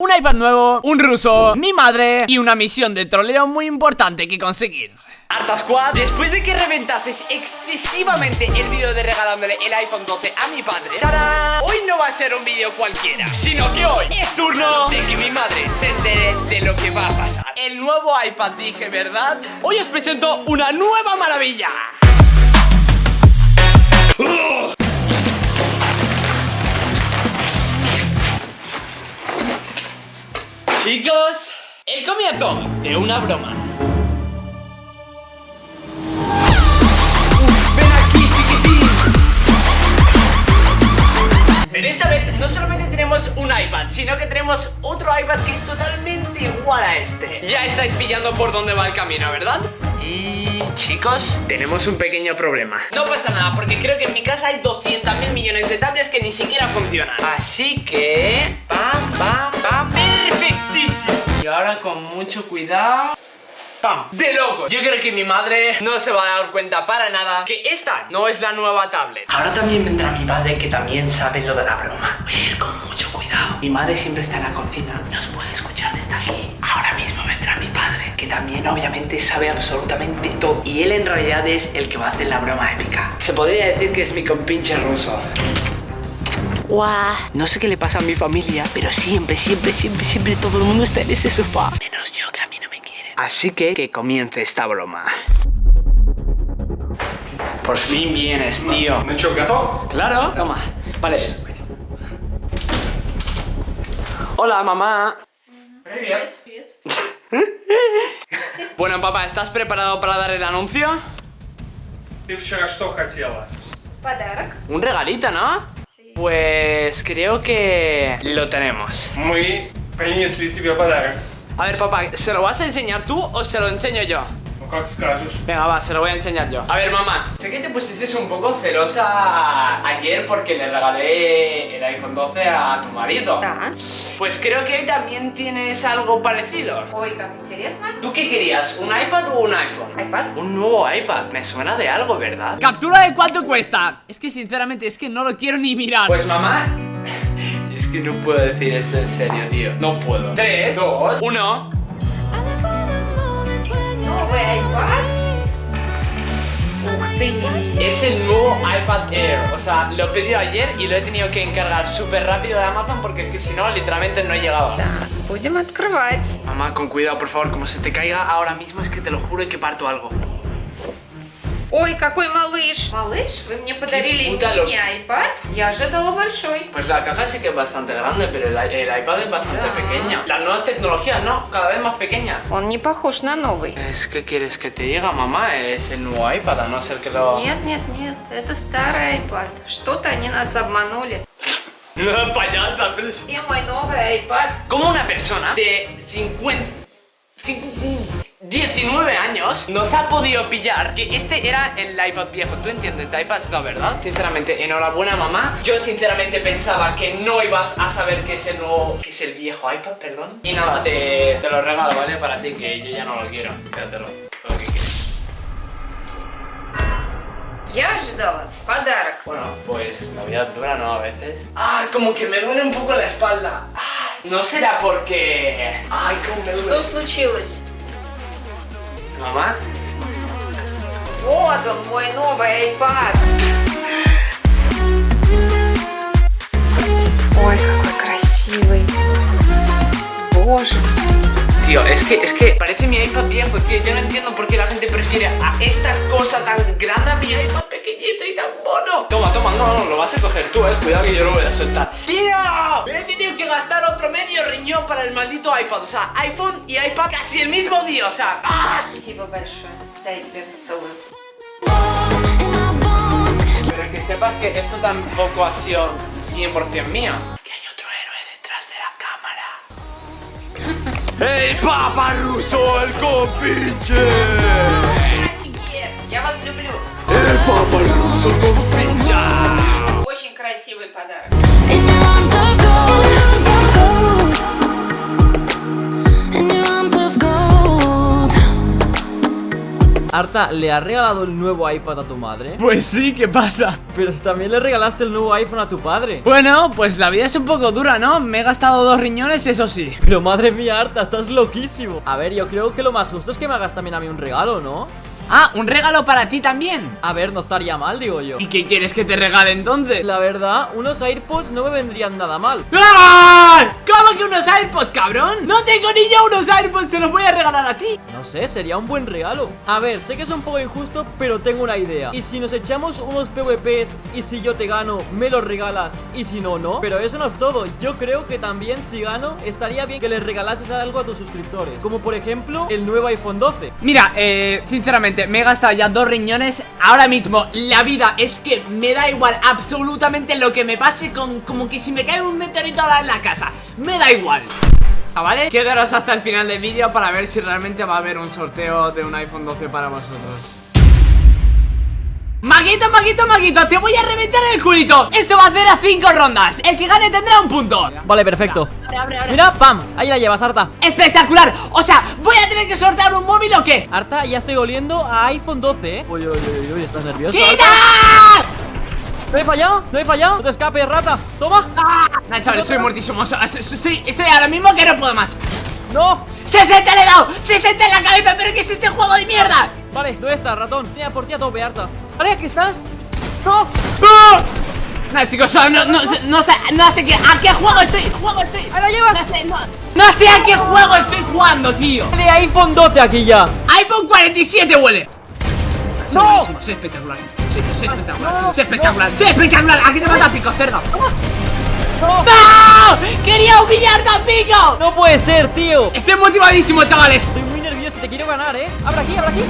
Un iPad nuevo, un ruso, mi madre y una misión de troleo muy importante que conseguir Arta Squad, después de que reventases excesivamente el vídeo de regalándole el iPhone 12 a mi padre ¡Tarán! Hoy no va a ser un vídeo cualquiera, sino que hoy es turno de que mi madre se entere de lo que va a pasar El nuevo iPad dije, ¿verdad? Hoy os presento una nueva maravilla Chicos, el comienzo de una broma ven aquí, chiquitín Pero esta vez no solamente tenemos un iPad, sino que tenemos otro iPad que es totalmente igual a este Ya estáis pillando por dónde va el camino, ¿verdad? Y chicos, tenemos un pequeño problema No pasa nada, porque creo que en mi casa hay 200 mil millones de tablets que ni siquiera funcionan Así que... ¡Pam, pam, pam! Y ahora con mucho cuidado... ¡Pam! ¡De loco! Yo creo que mi madre no se va a dar cuenta para nada que esta no es la nueva tablet. Ahora también vendrá mi padre que también sabe lo de la broma. Voy a ir con mucho cuidado. Mi madre siempre está en la cocina. Nos puede escuchar desde aquí. Ahora mismo vendrá mi padre Que también obviamente sabe absolutamente todo. Y él en realidad es el que va a hacer la broma épica. Se podría decir que es mi compinche ruso Guau. No sé qué le pasa a mi familia, pero siempre, siempre, siempre, siempre todo el mundo está en ese sofá. Menos yo, que a mí no me quieren. Así que que comience esta broma. Por fin vienes, tío. Ну чё, готов? Claro. Toma. Vale. Hola, mamá. Привет. Bueno, papá, ¿estás preparado para dar el anuncio? Ты вчера что хотела? Подарок. Un regalito, ¿no? Sí. Pues creo que lo tenemos. Мы принесли тебе подарок. A ver, papá, ¿se lo vas a enseñar tú o se lo enseño yo? Cox casos. Venga, va, se lo voy a enseñar yo. A ver, mamá, sé que te pusiste un poco celosa ayer porque le regalé el iPhone 12 a tu marido. ¿Ah? Pues creo que hoy también tienes algo parecido. Oiga, ¿Tú qué querías? ¿Un iPad o un iPhone? ¿iPad? Un nuevo iPad, me suena de algo, ¿verdad? ¿Captura de cuánto cuesta? Es que sinceramente, es que no lo quiero ni mirar. Pues mamá, es que no puedo decir esto en serio, tío. No puedo. 3, 2, 1... Новый iPad. Ух ты. Es el nuevo iPad Air O sea, lo he pedido ayer y lo he tenido que encargar súper rápido de Amazon Porque es que si no, literalmente no llegaba Будем открывать. Mamá, con cuidado, por favor, como se te caiga ahora mismo Es que te lo juro que parto algo Ой, какой малыш. Малыш, вы мне подарили мини-iPad. Я ожидала большой. Pues la caja sí que es bastante grande, pero el, el iPad es bastante Ya. pequeño. Las nuevas tecnologías, ¿no? Cada vez más pequeñas. Он не похож на новый. Es que quieres que te diga, mamá, es el nuevo iPad, a no ser que lo... Нет, нет, нет, это старый iPad. Что-то они нас обманули. No, payasa, pero... es- Где мой новый iPad? ¿Cómo una persona de 50... cincu- 19 años nos ha podido pillar que este era el iPad viejo. ¿Tú entiendes de iPads? No, ¿verdad? Sinceramente, enhorabuena, mamá. Yo sinceramente pensaba que no ibas a saber que es el nuevo... que es el viejo iPad, perdón. Y nada, te, te lo regalo, ¿vale? Para ti, que yo ya no lo quiero. Quédatelo. Lo que quieras. Я ожидала подарок. Bueno, pues la vida dura, ¿no? A veces. Ah, como que me duele un poco la espalda. Ah, no será porque... Ay, cómo me duele. Что случилось? Mamá. Вот он, мой новый iPad. Ой, какой красивый. Боже. Tío, es que, es que parece mi iPad viejo, tío. Yo no entiendo por qué la gente prefiere a esta cosa tan grande a mi iPad pequeñito y tan mono. Toma, toma, no, no, lo vas a coger tú, eh. Cuidado que yo lo voy a soltar. ¡Tío! Me he tenido que gastar otro medio riñón para el maldito iPad. O sea, iPhone y iPad casi el mismo día. O sea, ¡ah! Спасибо большое. Дай тебе поцелуй. Pero que sepas que esto tampoco ha sido 100% mío. Que hay otro héroe detrás de la cámara. ¡El Papa Ruso, el compinche! Мальчики, я вас люблю. ¡El Papa Ruso, el compinche! Очень красивый подарок. In your arms of gold, in your arms of gold. Arta, ¿le has regalado el nuevo iPad a tu madre? Pues sí, ¿qué pasa? Pero si también le regalaste el nuevo iPhone a tu padre Bueno, pues la vida es un poco dura, ¿no? Me he gastado dos riñones, eso sí Pero madre mía, Arta, estás loquísimo A ver, yo creo que lo más justo es que me hagas también a mí un regalo, ¿no? Ah, un regalo para ti también A ver, no estaría mal, digo yo ¿Y qué quieres que te regale entonces? La verdad, unos AirPods no me vendrían nada mal ¡Ah! ¿Cómo que unos AirPods, cabrón? No tengo ni yo unos AirPods, te los voy a regalar a ti. No sé, sería un buen regalo. A ver, sé que es un poco injusto, pero tengo una idea. Y si nos echamos unos PvPs y si yo te gano, me los regalas. Y si no, no. Pero eso no es todo, yo creo que también si gano, estaría bien que les regalases algo a tus suscriptores. Como por ejemplo, el nuevo iPhone 12 Mira, eh, sinceramente, me he gastado ya dos riñones Ahora mismo, la vida es que me da igual absolutamente lo que me pase con como que si me cae un meteorito en la casa. Me da igual ¿Vale? Quedaros hasta el final del vídeo para ver si realmente va a haber un sorteo de un iPhone 12 para vosotros Maguito, Maguito, Maguito, te voy a reventar el culito Esto va a hacer a 5 rondas El que gane tendrá un punto Vale, perfecto Abre, abre, abre. Mira, pam, ahí la llevas, Arta ¡Espectacular! O sea, ¿voy a tener que sortear un móvil o qué? Arta, ya estoy oliendo a iPhone 12, ¿eh? Uy, uy, uy, uy, ¿estás nervioso? ¡Quita! Arta? ¿No he fallado? ¿No he fallado? No te escapes, rata Toma Nah, chaval, estoy muertísimo estoy, estoy, ahora mismo que no puedo más ¡No! ¡60 le he dado! ¡60 en la cabeza! ¿Pero qué es este juego de mierda? Vale, ¿dónde estás, ratón? Tenía por ti a tope, Arta Vale, aquí estás ¡No! ¡Ah! Nah, chicos, no, no, no, sé- no sé, no sé qué, a qué juego estoy, juego estoy ¡Ahí la llevas! No sé, no, no sé a qué juego estoy jugando, tío Vale, iPhone 12 aquí ya iPhone 47 huele ¡No! Soy espectacular Soy, soy espectacular, soy espectacular Soy espectacular, aquí te mata pico, cerdo ¡No! ¡No! ¡Quería humillarte a pico! ¡No puede ser, tío! Estoy motivadísimo, chavales Estoy muy nervioso, te quiero ganar, ¿eh? Abre aquí, abre aquí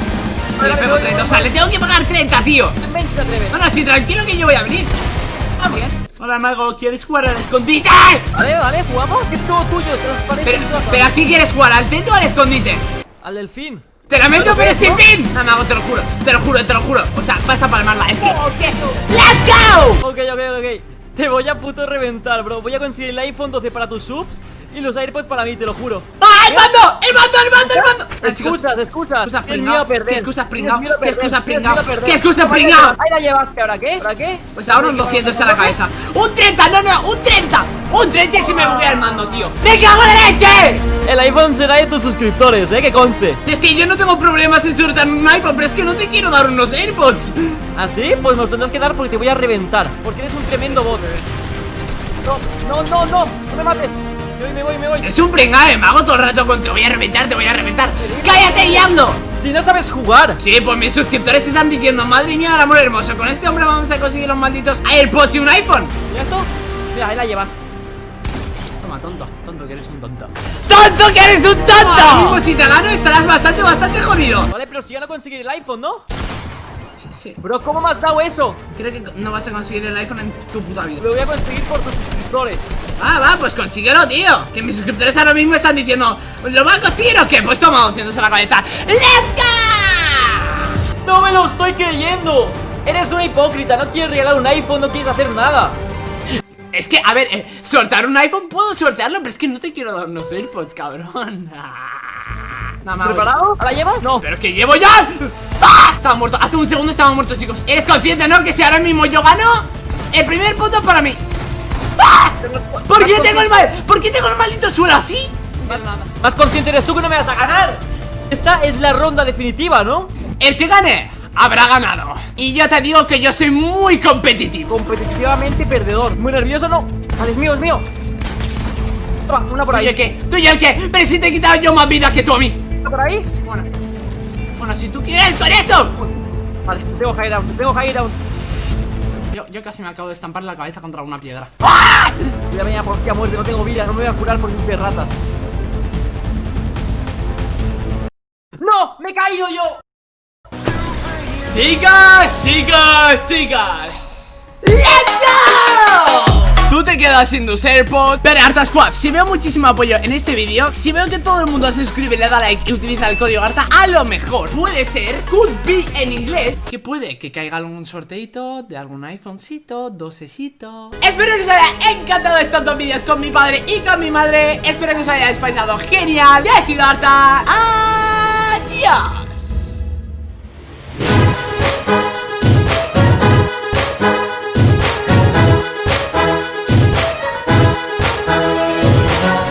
Le pego 30, o sea, le tengo que pagar 30, tío Ven, te atreves No, no, sí, tranquilo que yo voy a venir Ah, bien Hola, Mago, ¿quieres jugar al escondite? Vale, vale, jugamos es todo tuyo, transparente Pero, pero ¿a qué quieres jugar? ¿Al teto o al escondite? Al delfín ¡Te la meto, pero sin ¿no? fin! No, Mago, te lo juro, te lo juro, te lo juro O sea, vas a palmarla, es que, es que ¡Let's go! Ok, ok, ok Te voy a puto reventar, bro Voy a conseguir el iPhone 12 para tus subs Y los AirPods para mí, te lo juro ¡Ah, el mando! ¡El mando, el mando, el mando! Ah, Excusas, excusas Excusas pringao. ¿Qué excusas pringao? ¿Qué excusas pringao? ¿Qué excusas pringao? Ahí la llevas, ¿que ahora qué? ¿Ahora qué? Pues ahora un 200 a la cabeza ¡Un 30! ¡No, no! ¡Un 30! ¡Un 30 si me voy al mando, tío! ¡Me cago en la leche! El iPhone será de tus suscriptores, eh, que conste Si Es que yo no tengo problemas en sortear un iPhone Pero es que no te quiero dar unos AirPods ¿Ah, sí? Pues nos tendrás que dar porque te voy a reventar Porque eres un tremendo bot No, no, no, no, no me mates Me voy, me voy, me voy Es un pringao, me hago todo el rato con te voy a reventar, te voy a reventar ¡Cállate, Yando! Si no sabes jugar Sí, pues mis suscriptores están diciendo Madre mía, el amor hermoso Con este hombre vamos a conseguir los malditos AirPods y un iPhone ¿Mira esto? Mira, ahí la llevas tonto, tonto que eres un tonto ¡Tonto que eres un tonto! Mismo si te gano estarás bastante, bastante jodido Vale, pero si ya no conseguir el iPhone, ¿no? Sí, sí Bro, ¿cómo me has dado eso? Creo que no vas a conseguir el iPhone en tu puta vida Lo voy a conseguir por tus suscriptores Ah, va, pues consíguelo, tío Que mis suscriptores ahora mismo están diciendo ¿Lo va a conseguir o qué? Pues toma, haciéndose la cabeza ¡Let's go! ¡No me lo estoy creyendo! Eres una hipócrita, no quieres regalar un iPhone, no quieres hacer nada Es que, a ver, eh, sortear un iPhone puedo sortearlo Pero es que no te quiero dar unos AirPods, cabrón No, me hago- ¿Preparado? ¿A la llevas? No ¡Pero que llevo ya! ¡Ah! Estaba muerto, hace un segundo estaba muerto, chicos Eres consciente, ¿no? Que si ahora mismo yo gano El primer punto para mí ¡Ah! ¿Por qué tengo el mal? ¿Por qué tengo el maldito suelo así? Más consciente eres tú que no me vas a ganar Esta es la ronda definitiva, ¿no? El que gane habrá ganado Y yo te digo que yo soy muy competitivo Competitivamente perdedor Muy nervioso, ¿no? Vale, es mío, es mío Toma, una por ¿Tú y el ahí qué? ¿Tú y el qué? Pero si te he quitado yo más vida que tú a mí ¿Una por ahí? Bueno Bueno, si tú quieres con eso Vale, tengo high down, tengo high down Yo, yo casi me acabo de estampar la cabeza contra una piedra Voy a venir a por ti a muerte, no tengo vida, no me voy a curar por tus ratas ¡No! ¡Me he caído yo! Chicas, chicas, chicas ¡Let's go! Tú te quedas sin tus AirPods. Pero Arta Squad, si veo muchísimo apoyo en este vídeo Si veo que todo el mundo se suscribe, le da like y utiliza el código Arta A lo mejor puede ser, could be en inglés Que puede que caiga algún sorteito de algún iPhonecito, dosecito. Espero que os haya encantado estos dos vídeos con mi padre y con mi madre. Espero que os haya pasado genial. Ya he sido Arta. Adiós